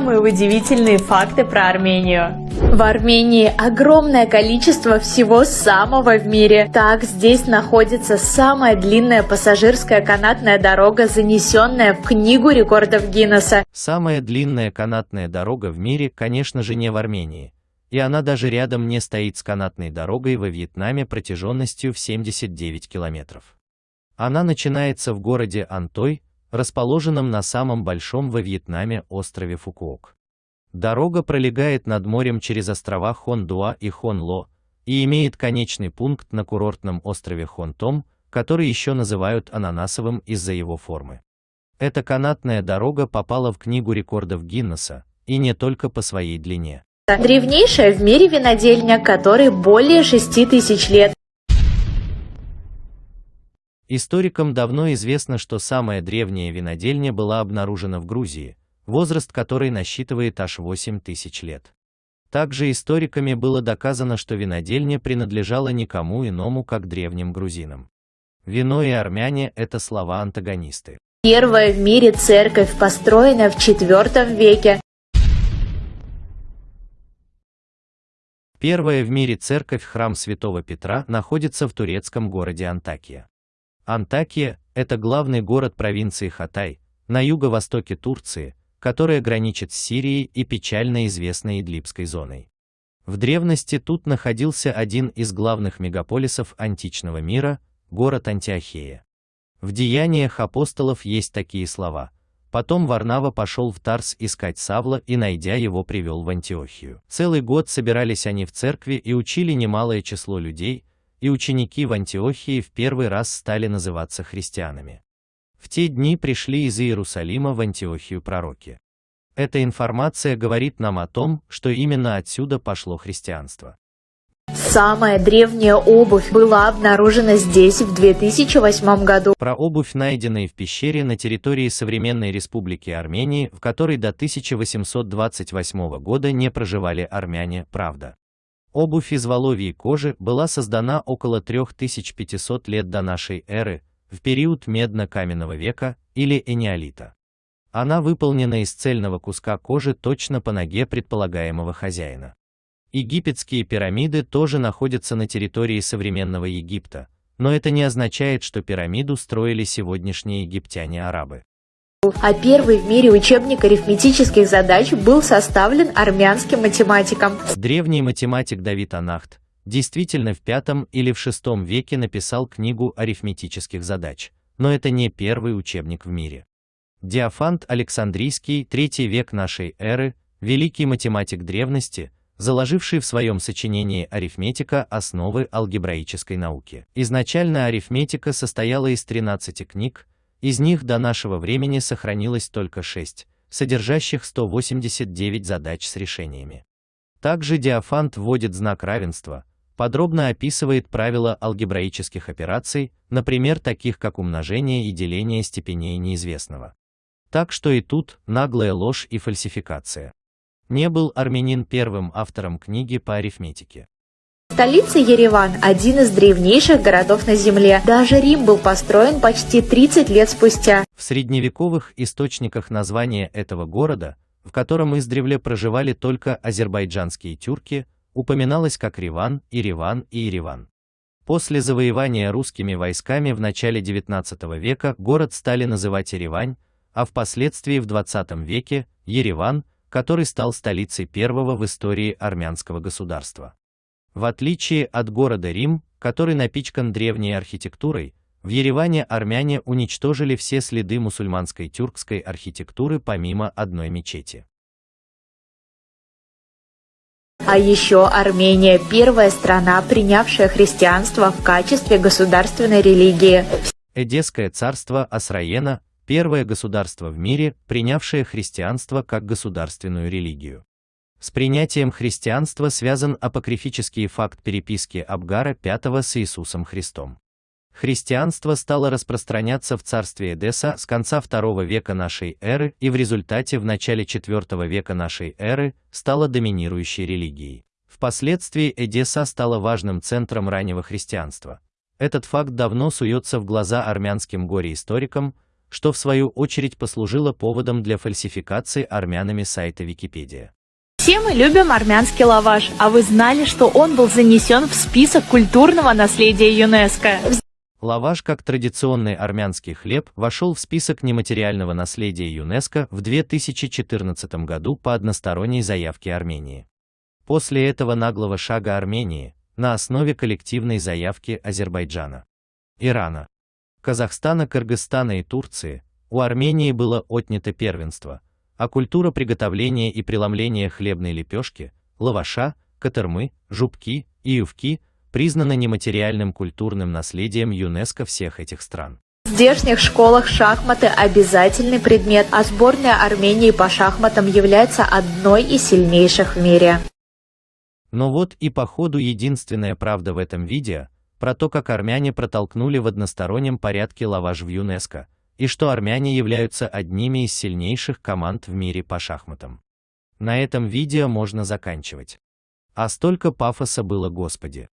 Самые удивительные факты про Армению. В Армении огромное количество всего самого в мире. Так, здесь находится самая длинная пассажирская канатная дорога, занесенная в Книгу рекордов Гиннесса. Самая длинная канатная дорога в мире, конечно же, не в Армении. И она даже рядом не стоит с канатной дорогой во Вьетнаме протяженностью в 79 километров. Она начинается в городе Антой, расположенном на самом большом во Вьетнаме острове Фукуок. Дорога пролегает над морем через острова Хондуа и Хонло и имеет конечный пункт на курортном острове Хонтом, который еще называют ананасовым из-за его формы. Эта канатная дорога попала в Книгу рекордов Гиннесса, и не только по своей длине. Древнейшая в мире винодельня, которой более 6 тысяч лет. Историкам давно известно, что самая древняя винодельня была обнаружена в Грузии, возраст которой насчитывает аж 8 тысяч лет. Также историками было доказано, что винодельня принадлежала никому иному, как древним грузинам. Вино и армяне – это слова-антагонисты. Первая в мире церковь, построенная в IV веке. Первая в мире церковь храм Святого Петра находится в турецком городе Антакия. Антакия – это главный город провинции Хатай, на юго-востоке Турции, которая граничит с Сирией и печально известной Идлибской зоной. В древности тут находился один из главных мегаполисов античного мира – город Антиохия. В деяниях апостолов есть такие слова. Потом Варнава пошел в Тарс искать Савла и, найдя его, привел в Антиохию. Целый год собирались они в церкви и учили немалое число людей, и ученики в Антиохии в первый раз стали называться христианами. В те дни пришли из Иерусалима в Антиохию пророки. Эта информация говорит нам о том, что именно отсюда пошло христианство. Самая древняя обувь была обнаружена здесь в 2008 году. Про обувь, найденную в пещере на территории современной республики Армении, в которой до 1828 года не проживали армяне, правда. Обувь из воловьей кожи была создана около 3500 лет до нашей эры, в период медно-каменного века или энеолита. Она выполнена из цельного куска кожи точно по ноге предполагаемого хозяина. Египетские пирамиды тоже находятся на территории современного Египта, но это не означает, что пирамиду строили сегодняшние египтяне-арабы а первый в мире учебник арифметических задач был составлен армянским математиком. Древний математик Давид Анахт действительно в V или в VI веке написал книгу арифметических задач, но это не первый учебник в мире. Диофант Александрийский, третий век нашей эры, великий математик древности, заложивший в своем сочинении арифметика основы алгебраической науки. Изначально арифметика состояла из 13 книг, из них до нашего времени сохранилось только 6, содержащих 189 задач с решениями. Также Диофант вводит знак равенства, подробно описывает правила алгебраических операций, например, таких как умножение и деление степеней неизвестного. Так что и тут наглая ложь и фальсификация. Не был армянин первым автором книги по арифметике. Столица Ереван – один из древнейших городов на Земле. Даже Рим был построен почти 30 лет спустя. В средневековых источниках название этого города, в котором издревле проживали только азербайджанские тюрки, упоминалось как Риван, Ириван и Ириван. После завоевания русскими войсками в начале XIX века город стали называть Еревань, а впоследствии в XX веке – Ереван, который стал столицей первого в истории армянского государства. В отличие от города Рим, который напичкан древней архитектурой, в Ереване армяне уничтожили все следы мусульманской тюркской архитектуры помимо одной мечети. А еще Армения – первая страна, принявшая христианство в качестве государственной религии. Эдесское царство Асраена – первое государство в мире, принявшее христианство как государственную религию. С принятием христианства связан апокрифический факт переписки Абгара V с Иисусом Христом. Христианство стало распространяться в царстве Эдесса с конца II века нашей эры и в результате в начале IV века нашей эры стало доминирующей религией. Впоследствии Эдесса стала важным центром раннего христианства. Этот факт давно суется в глаза армянским горе-историкам, что в свою очередь послужило поводом для фальсификации армянами сайта Википедия. Все мы любим армянский лаваш, а вы знали, что он был занесен в список культурного наследия ЮНЕСКО? Лаваш как традиционный армянский хлеб вошел в список нематериального наследия ЮНЕСКО в 2014 году по односторонней заявке Армении. После этого наглого шага Армении, на основе коллективной заявки Азербайджана, Ирана, Казахстана, Кыргызстана и Турции, у Армении было отнято первенство, а культура приготовления и преломления хлебной лепешки, лаваша, катырмы, жубки и ювки признана нематериальным культурным наследием ЮНЕСКО всех этих стран. В здешних школах шахматы обязательный предмет, а сборная Армении по шахматам является одной из сильнейших в мире. Но вот и по ходу единственная правда в этом видео, про то, как армяне протолкнули в одностороннем порядке лаваш в ЮНЕСКО, и что армяне являются одними из сильнейших команд в мире по шахматам. На этом видео можно заканчивать. А столько пафоса было, господи.